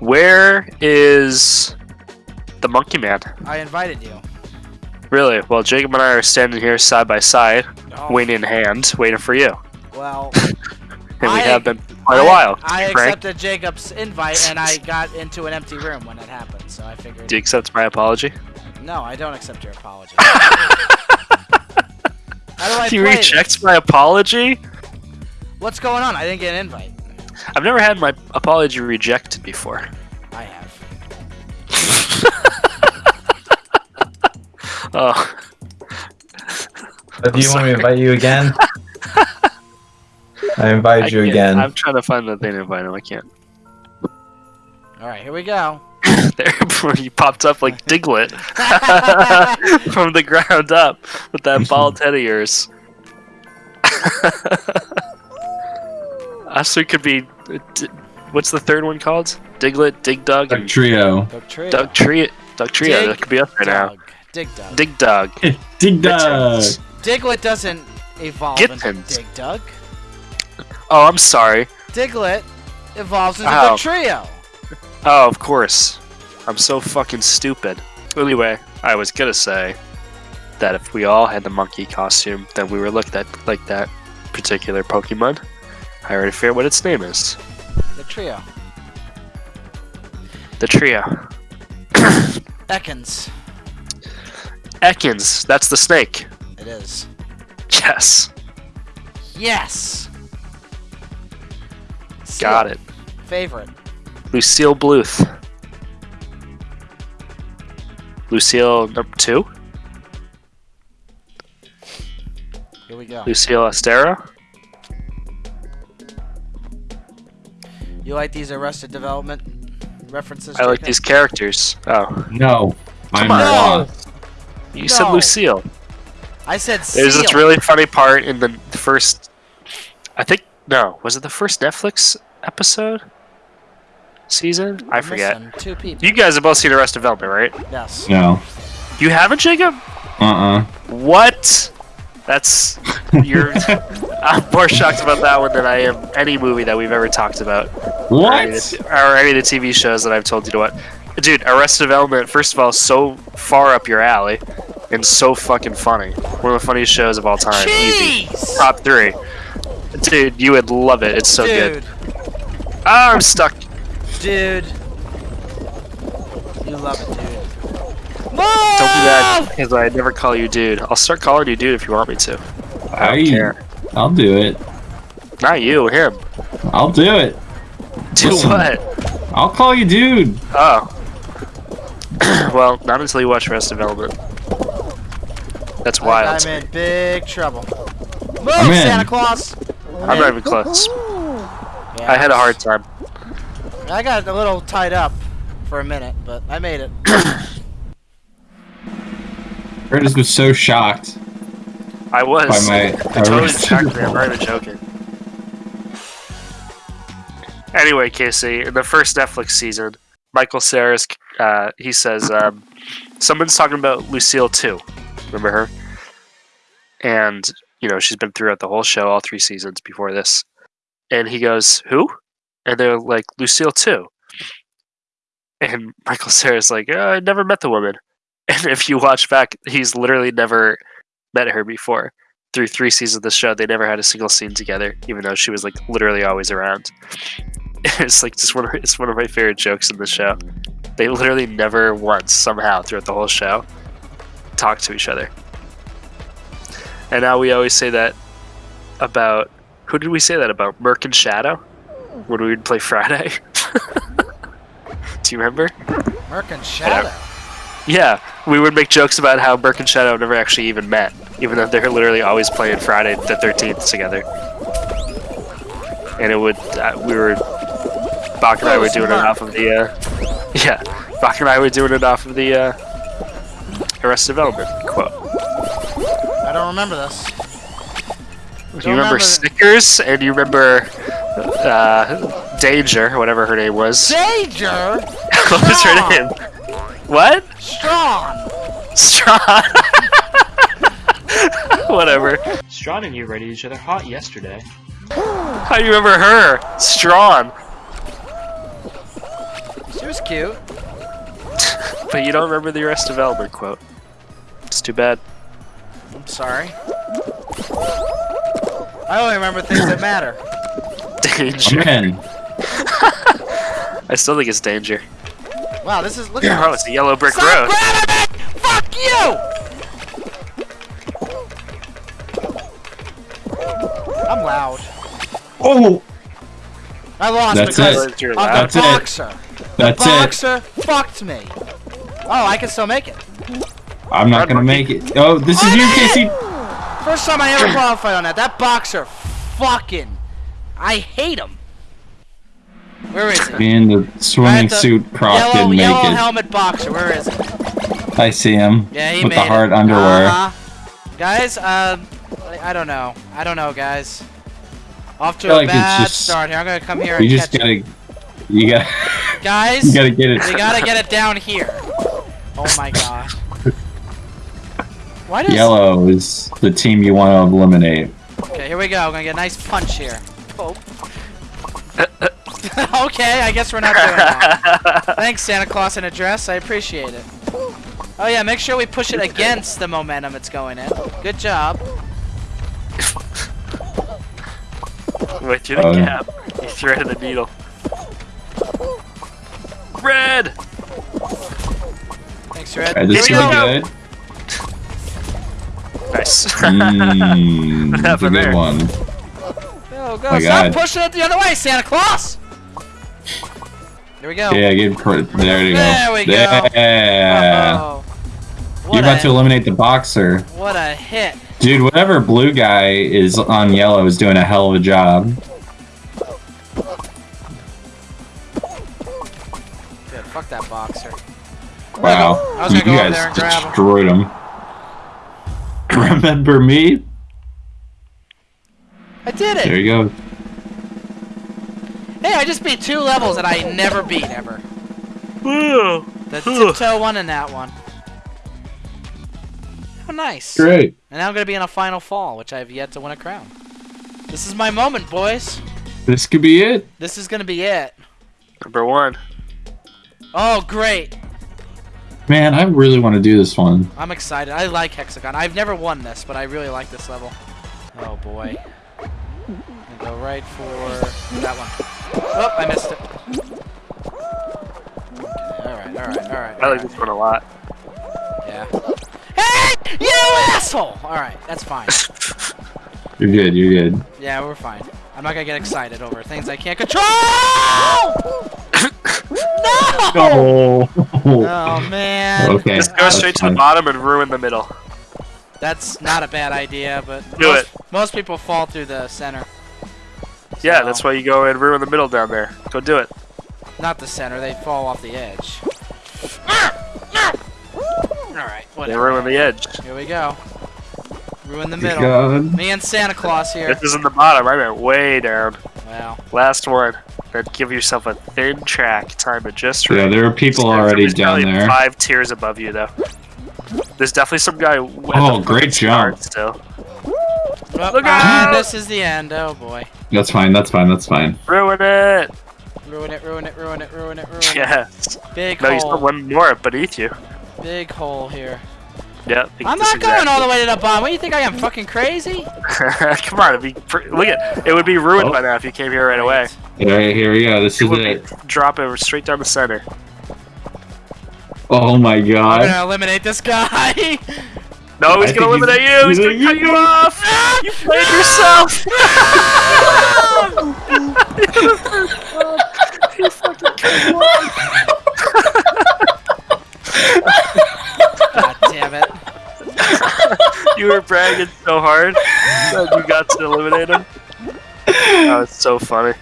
Where is the Monkey Man? I invited you. Really? Well, Jacob and I are standing here side by side, Oh, wing in hand, waiting for you. Well, And we I- have been for quite I, a while. I Frank, accepted Jacob's invite and I got into an empty room when it happened, so I figured. do you accept my apology? No, I don't accept your apology. How do I you reject this? my apology? What's going on? I didn't get an invite. I've never had my apology rejected before. I have. Oh, But do you want me to invite you again? I invited I you again. I'm trying to find the thing to invite him. I can't. All right, here we go. There, before you popped up like Diglett from the ground up with that bald head of yours. Us, we could be. What's the third one called? Diglett, Dig Dug, Like and trio. Dugtrio. Doug Trio. Dugtrio. Dig That could be up there now. Doug. Dig Dug. Dig Dug. Dig Dug. Diglett doesn't evolve into Gittins. Dig Dug. Oh, I'm sorry. Diglett evolves into oh. Ow. Dugtrio. Oh, of course. I'm so fucking stupid. Anyway, I was gonna say that if we all had the monkey costume, then we were looked at like that particular Pokemon. I already figured what its name is. The trio. The trio. Ekans. Ekans, that's the snake. It is. Yes, Yes. got Seal. it. Favorite. Lucille Bluth. Lucille number two? Here we go. Lucille Austero? You like these Arrested Development references? I like Jacob? these characters. Oh, No. I'm on. No. lost. you said Lucille. I said There's this really funny part in the first. I think no, was it the first Netflix episode? Season? I forget. missing Two people. You guys have both seen Arrested Development, right? Yes. No. You haven't, Jacob? Uh-uh. What? That's you're. I'm more shocked about that one than I am any movie that we've ever talked about, or any, of What? the, or any of the TV shows that I've told you to watch. Dude, Arrested Development, first of all, so far up your alley, and so fucking funny. One of the funniest shows of all time. Easy. Jeez! Top three. Dude, you would love it. It's so good. Dude. Ah, I'm stuck. Dude. You love it, dude. Don't do that because I never call you dude. I'll start calling you dude if you want me to. I don't I, care. I'll do it. Not you, him. I'll do it. Do Listen. what? I'll call you dude. Oh. well, not until you watch Rest Development. That's I- wild. I'm in big trouble. Move, I'm in. Santa Claus! I'm not even close. Yeah, I had a hard time. I got a little tied up for a minute, but I made it. Curtis was so shocked I was. by my. I totally distracted me. I'm not even joking. Anyway, Casey, in the first Netflix season, Michael Cera's, uh, he says, um, someone's talking about Lucille too. Remember her? And, you know, she's been throughout the whole show, all three seasons before this. And he goes, Who? And they're like, Lucille too. And Michael Cera's like, "Uh, I never met the woman. And if you watch back, he's literally never met her before through three seasons of the show, they never had a single scene together, even though she was like literally always around. It's like just one of it's one of my favorite jokes in the show. They literally never once somehow throughout the whole show talk to each other. And now we always say that about who did we say that about? Merc and Shadow when we would play Friday. Do you remember? Merc and Shadow. Yeah, we would make jokes about how Merc and Shadow never actually even met, even though they're literally always playing Friday the 13th together. And it would, uh, we were, Bach and I were doing it off of the, uh, yeah, Bach and I were doing it off of the, uh, Arrested Development quote. I don't remember this. Do you remember remember- Snickers and you remember, uh, Danger, whatever her name was? Danger! what was her name? What? Strong! Strawn. Whatever. Strawn and you rated each other hot yesterday. How do you remember her? Strawn. She was cute. But you don't remember the rest of Development quote. It's too bad. I'm sorry. I only remember things that matter. Danger. Man, I still think it's danger. Wow, this is look Oh, at it's a yellow brick Stop road. grabbing it! Fuck you! Loud. oh, I lost That's because it. It's your of loud. the That's it. boxer. that's it. boxer fucked me. Oh, I can still make it. I'm not gonna make it. Oh, this is I you, made Casey. First time I ever qualified on that. That boxer, fucking, I hate him. Where is he? Me in the swimming the suit Croc yellow, didn't make yellow it. helmet boxer. Where is he? I see him. Yeah, he with made the hard it. underwear. Uh-huh. Guys, uh, I don't know. I don't know, guys. Off to feel a like bad just- start here. I'm gonna come here You just catch gotta, you gotta, Guys, you gotta get it. we gotta get it down here. Oh my gosh. Why does... Yellow is the team you want to eliminate. Okay, here we go. I'm gonna get a nice punch here. Oh. okay, I guess we're not doing that. Thanks, Santa Claus in a dress. I appreciate it. Oh yeah, make sure we push it against the momentum it's going in. Good job. Wait, through the Oh. gap. You um, threaded the needle. Red! Thanks, Red. Alright, this is Here we go. good. Nice. Hmm, what that's a happened good there? one. Go, go. my Stop God. pushing it the other way, Santa Claus! Here we go. Yeah, give cr- there you go. There we go. Yeah. Oh, You're about a, to eliminate the boxer. what a hit. Dude, whatever blue guy is on yellow is doing a hell of a job. Good, fuck that boxer. Wow. I you go guys there and grab him. destroyed him. Remember me? I did it! There you go. Hey, I just beat two levels that I never beat ever. Woo! The tiptoe one and that one. How nice. Great. And now I'm gonna be in a final fall, which I have yet to win a crown. This is my moment, boys. This could be it. This is gonna be it. Number one. Oh, great. Man, I really want to do this one. I'm excited. I like Hex-A-Gone. I've never won this, but I really like this level. Oh boy. I'm go right for that one. Oh, I missed it. Okay, alright, alright, alright. I like this one a lot. Yeah. Hey! You asshole! Alright, that's fine. You're good. You're good. Yeah, we're fine. I'm not gonna get excited over things I can't control! no! Oh. Oh man. Okay. Just go straight to the bottom and ruin the middle. That's not a bad idea, but Do most, it. most people fall through the center. Yeah, that's why you go and ruin the middle down there. Go do it. Not the center, they fall off the edge. Ah! Alright, They whatever. ruin the edge. Here we go. Ruin the middle. God. Me and Santa Claus here. This is in the bottom. I meant way down. Wow. Last one. Then give yourself a thin track. Time it just. Yeah, there are people already down there. Five tiers above you, though. There's definitely some guy. with Oh, great fucking start jump. Still, well, Look ah, out! this is the end. Oh boy. That's fine. That's fine. That's fine. ruin it. Ruin it, ruin it, ruin it, ruin it, ruin it. Yes. Big No, you still hole. one more beneath you. Big hole here. Yeah. I think I'm not going exactly- all the way to the bottom. What do you think I am, fucking crazy? Come on, it'd be look at it would be ruined Oh. by now if you came here right away. Alright, here we go. This It is would it. be drop it straight down the center. Oh my god! I'm gonna eliminate this guy. No, he's I gonna think he's- eliminate you. He's he's gonna gonna- cut you off. You played yourself. you fucking cut you off. You were bragging so hard that you got to eliminate him. That was so funny.